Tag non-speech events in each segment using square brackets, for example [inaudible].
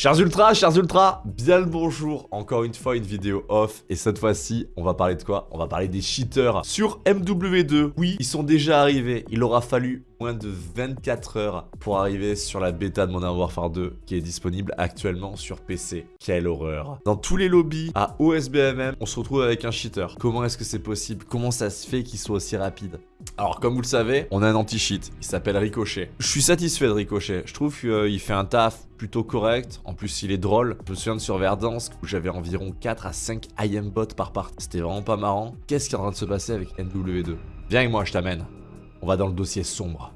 Chers ultras, chers ultras, bien le bonjour, encore une fois une vidéo off. Et cette fois-ci on va parler de quoi? On va parler des cheaters. Sur MW2 Oui, ils sont déjà arrivés, il aura fallu moins de 24 heures pour arriver sur la bêta de Modern Warfare 2 qui est disponible actuellement sur PC. Quelle horreur Dans tous les lobbies à OSBMM, on se retrouve avec un cheater. Comment est-ce que c'est possible? Comment ça se fait qu'il soit aussi rapide? Alors, comme vous le savez, on a un anti-cheat. Il s'appelle Ricochet. Je suis satisfait de Ricochet. Je trouve qu'il fait un taf plutôt correct. En plus, il est drôle. Je me souviens de sur Verdansk où j'avais environ 4 à 5 IM bots par part. C'était vraiment pas marrant. Qu'est-ce qui est en train de se passer avec NW2 Viens avec moi, je t'amène. On va dans le dossier sombre.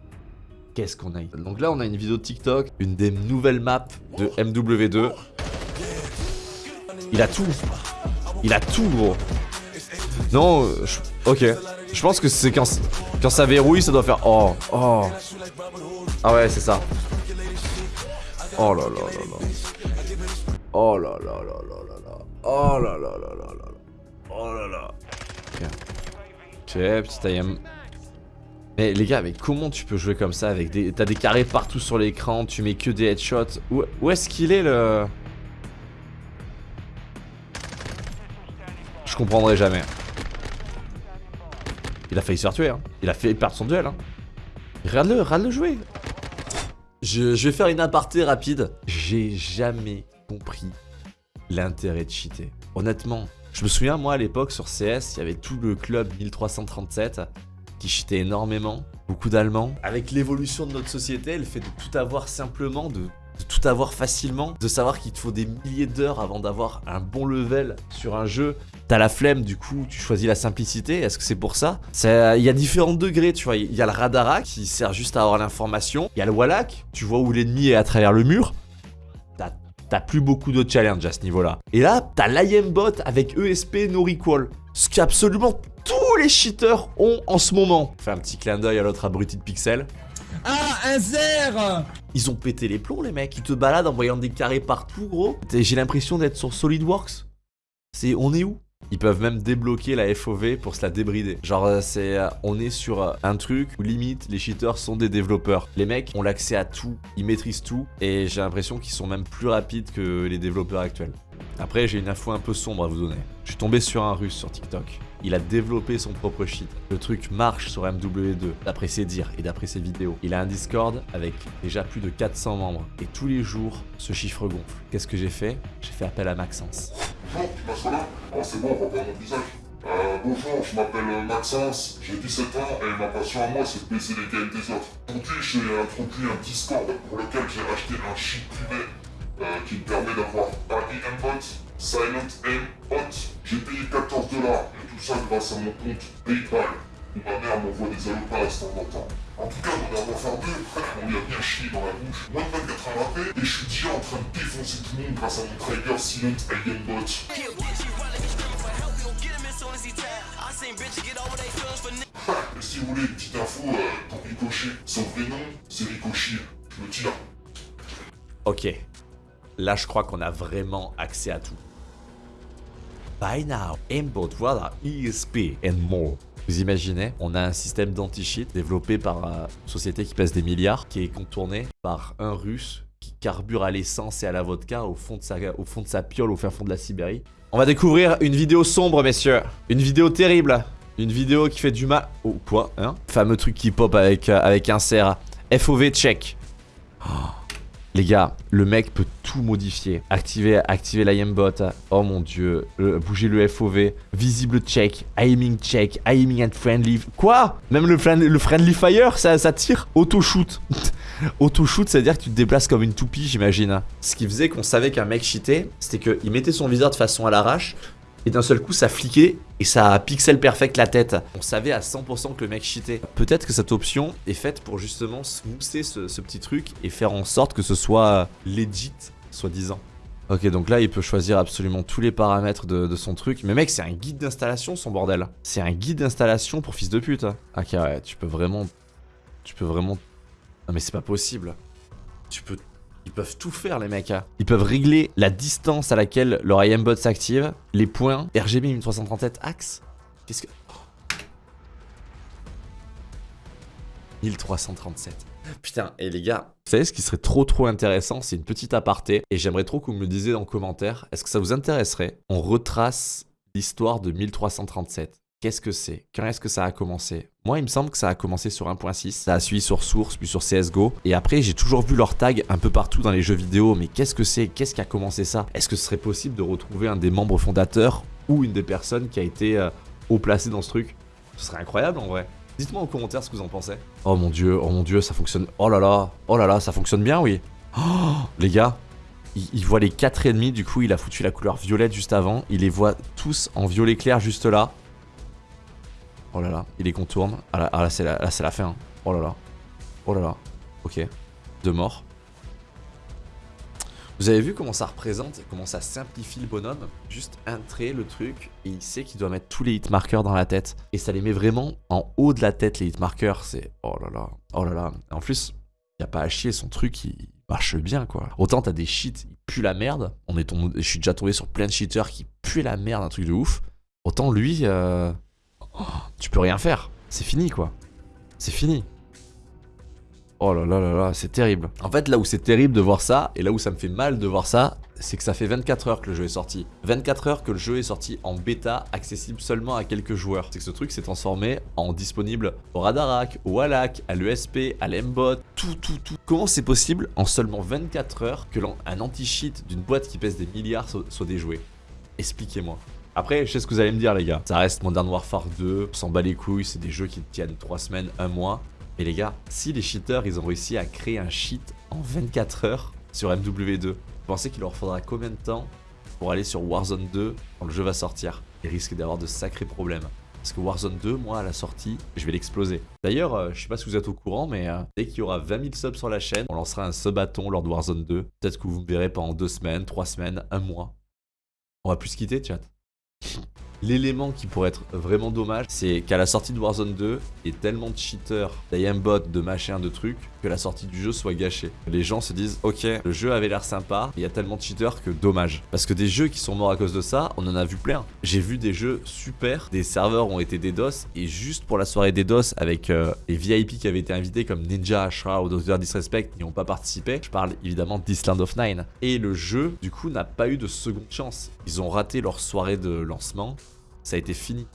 Qu'est-ce qu'on a Donc là, on a une vidéo de TikTok, une des nouvelles maps de MW2. Il a tout. Il a tout, gros. Non, je... ok. Je pense que c'est quand, quand ça verrouille, ça doit faire oh, oh. Ah ouais, c'est ça. Oh là là là là. Oh là là là là là là. Oh là là là là là. Oh là là. Ok. Ok, petit IM. Mais les gars, mais comment tu peux jouer comme ça avec des... T'as des carrés partout sur l'écran, tu mets que des headshots. Où, où est-ce qu'il est le... Je comprendrai jamais. Il a failli se faire tuer, hein. Il a fait perdre son duel, hein. Regarde-le, regarde-le jouer. Je, vais faire une aparté rapide. J'ai jamais compris l'intérêt de cheater. Honnêtement, je me souviens, moi, à l'époque, sur CS, il y avait tout le club 1337 qui cheatait énormément. Beaucoup d'Allemands. Avec l'évolution de notre société, le fait de tout avoir simplement, de tout avoir facilement, de savoir qu'il te faut des milliers d'heures avant d'avoir un bon level sur un jeu. T'as la flemme, du coup, tu choisis la simplicité. Est-ce que c'est pour ça? Il y a différents degrés, tu vois. Il y a le Radarak qui sert juste à avoir l'information. Il y a le Wallach, tu vois où l'ennemi est à travers le mur. T'as plus beaucoup de challenge à ce niveau-là. Et là, t'as l'IMBot avec ESP No Recall. Ce qu'absolument tous les cheaters ont en ce moment. Fais un petit clin d'œil à l'autre abruti de Pixel. Ah, un zer Ils ont pété les plombs, les mecs. Ils te baladent en voyant des carrés partout, gros. J'ai l'impression d'être sur SolidWorks. C'est... On est où? Ils peuvent même débloquer la FOV pour se la débrider. Genre, euh, c'est, euh, on est sur euh, un truc où limite les cheaters sont des développeurs. Les mecs ont l'accès à tout, ils maîtrisent tout et j'ai l'impression qu'ils sont même plus rapides que les développeurs actuels. Après, j'ai une info un peu sombre à vous donner. Je suis tombé sur un russe sur TikTok. Il a développé son propre cheat. Le truc marche sur MW2, d'après ses dires et d'après ses vidéos. Il a un Discord avec déjà plus de 400 membres. Et tous les jours, ce chiffre gonfle. Qu'est-ce que j'ai fait? J'ai fait appel à Maxence. Bonjour, tu passes là Oh, c'est bon, on mon visage. Euh, bonjour, je m'appelle Maxence, j'ai 17 ans et ma passion à moi c'est de baisser les games des autres. Aujourd'hui j'ai introduit un Discord pour lequel j'ai racheté un cheat privé euh, qui me permet d'avoir Party Bot, Silent Bot. J'ai payé 14 dollars et tout ça grâce à mon compte PayPal. Où ma mère m'envoie des allopas de temps en temps. En tout cas, dans la Warfare 2, on lui a bien chié dans la bouche. Moins de 24 heures après, et je suis déjà en train de défoncer tout le monde grâce à mon Trigger Silent Alien Bot. et si vous voulez une petite info euh, pour Ricochet, son vrai nom, c'est Ricochet. Je me tire. Ok. Là, je crois qu'on a vraiment accès à tout. By now, aimbot, voilà, ESP and more. Vous imaginez, on a un système d'anti-cheat développé par une société qui pèse des milliards, qui est contourné par un russe qui carbure à l'essence et à la vodka au fond, de sa, au fond de sa piole au fin fond de la Sibérie. On va découvrir une vidéo sombre, messieurs. Une vidéo terrible. Une vidéo qui fait du mal... Oh, quoi hein Fameux truc qui pop avec, euh, avec un CR. FOV check. Oh. Les gars, le mec peut tout modifier. Activer, activer l'IMBot. Oh mon dieu. bouger le FOV. Visible check. Aiming check. Aiming and friendly. Quoi? Même le, friendly fire, ça, ça tire? Auto-shoot. [laughs] Auto-shoot, c'est-à-dire que tu te déplaces comme une toupie, j'imagine. Ce qui faisait qu'on savait qu'un mec cheatait, c'était qu'il mettait son viseur de façon à l'arrache et d'un seul coup ça fliquait et ça pixel perfect la tête. On savait à 100% que le mec cheatait. Peut-être que cette option est faite pour justement smousser ce, petit truc et faire en sorte que ce soit legit, soi-disant. Ok, donc là, il peut choisir absolument tous les paramètres de, son truc. Mais mec, c'est un guide d'installation, son bordel. C'est un guide d'installation pour fils de pute. Ok, ouais, tu peux vraiment... Tu peux vraiment... Non mais c'est pas possible. Tu peux ils peuvent tout faire les mecs. Hein. Ils peuvent régler la distance à laquelle leur IMBot s'active, les points, RGB 1337 axe. Qu'est-ce que... 1337. Putain, et les gars, vous savez ce qui serait trop trop intéressant C'est une petite aparté, et j'aimerais trop que vous me le disiez dans les commentaires. Est-ce que ça vous intéresserait? On retrace l'histoire de 1337. Qu'est-ce que c'est? Quand est-ce que ça a commencé? Moi, il me semble que ça a commencé sur 1.6. Ça a suivi sur Source, puis sur CSGO. Et après, j'ai toujours vu leur tag un peu partout dans les jeux vidéo. Mais qu'est-ce que c'est? Qu'est-ce qui a commencé ça? Est-ce que ce serait possible de retrouver un des membres fondateurs ou une des personnes qui a été euh, haut placée dans ce truc? Ce serait incroyable en vrai. Dites-moi en commentaire ce que vous en pensez. Oh mon dieu, oh mon dieu, ça fonctionne. Oh là là, oh là là, ça fonctionne bien, oui. Oh, les gars, il, il voit les 4 ennemis, du coup il a foutu la couleur violette juste avant. Il les voit tous en violet clair juste là. Oh là là, il les contourne. Ah là, ah là c'est la, fin. hein. Oh là là. Oh là là. Ok. Deux morts. Vous avez vu comment ça représente et comment ça simplifie le bonhomme? Juste un trait, le truc, et il sait qu'il doit mettre tous les hitmarkers dans la tête. Et ça les met vraiment en haut de la tête, les hitmarkers. C'est... Oh là là, oh là là. En plus, il a pas à chier, son truc, il marche bien, quoi. Autant t'as des cheats, ils puent la merde. On est tombé... Je suis déjà tombé sur plein de cheaters qui puent la merde, un truc de ouf. Autant lui, euh, oh, tu peux rien faire. C'est fini, quoi. C'est fini. Oh là là là là, c'est terrible. En fait, là où c'est terrible de voir ça, et là où ça me fait mal de voir ça, c'est que ça fait 24 heures que le jeu est sorti. 24 heures que le jeu est sorti en bêta, accessible seulement à quelques joueurs. C'est que ce truc s'est transformé en disponible au Radarak, au Wallach, à l'ESP, à l'Embot, tout, tout, tout. Comment c'est possible en seulement 24 heures que un anti-cheat d'une boîte qui pèse des milliards so- soit déjoué Expliquez-moi. Après, je sais ce que vous allez me dire, les gars. Ça reste Modern Warfare 2, on s'en bat les couilles, c'est des jeux qui tiennent 3 semaines, 1 mois. Et les gars, si les cheaters, ils ont réussi à créer un cheat en 24 heures sur MW2, vous pensez qu'il leur faudra combien de temps pour aller sur Warzone 2 quand le jeu va sortir Il risque d'avoir de sacrés problèmes? Parce que Warzone 2, moi, à la sortie, je vais l'exploser. D'ailleurs, euh, je sais pas si vous êtes au courant, mais euh, dès qu'il y aura 20 000 subs sur la chaîne, on lancera un subathon lors de Warzone 2. Peut-être que vous me verrez pendant 2 semaines, 3 semaines, 1 mois. On va plus se quitter, chat. L'élément qui pourrait être vraiment dommage, c'est qu'à la sortie de Warzone 2, il y ait tellement de cheaters, d'aimbot, de machin, de trucs, que la sortie du jeu soit gâchée. Les gens se disent, ok, le jeu avait l'air sympa, il y a tellement de cheaters que dommage. Parce que des jeux qui sont morts à cause de ça, on en a vu plein. J'ai vu des jeux super, des serveurs ont été DDoS, et juste pour la soirée DDoS, avec euh, les VIP qui avaient été invités comme Ninja, Ashra ou Dr Disrespect, n'y ont pas participé, je parle évidemment d'Island of Nine. Et le jeu, du coup, n'a pas eu de seconde chance. Ils ont raté leur soirée de lancement, ça a été fini.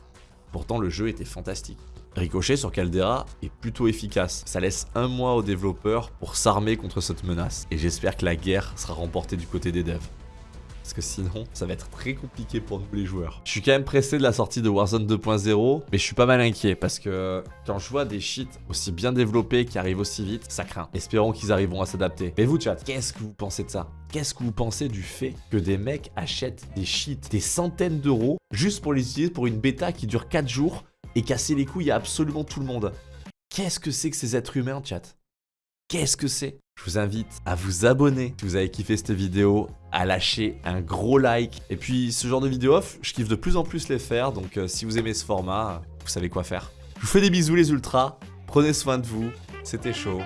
Pourtant, le jeu était fantastique. Ricochet sur Caldera est plutôt efficace. Ça laisse un mois aux développeurs pour s'armer contre cette menace. Et j'espère que la guerre sera remportée du côté des devs. Parce que sinon, ça va être très compliqué pour nous les joueurs. Je suis quand même pressé de la sortie de Warzone 2.0, mais je suis pas mal inquiet parce que quand je vois des cheats aussi bien développés qui arrivent aussi vite, ça craint. Espérons qu'ils arriveront à s'adapter. Mais vous, chat, qu'est-ce que vous pensez de ça? Qu'est-ce que vous pensez du fait que des mecs achètent des cheats, des centaines d'euros, juste pour les utiliser pour une bêta qui dure 4 jours et casser les couilles à absolument tout le monde? Qu'est-ce que c'est que ces êtres humains, chat? Qu'est-ce que c'est? Je vous invite à vous abonner si vous avez kiffé cette vidéo, à lâcher un gros like. Et puis ce genre de vidéo off, je kiffe de plus en plus les faire, donc euh, si vous aimez ce format, vous savez quoi faire. Je vous fais des bisous les ultras, prenez soin de vous, c'était chaud,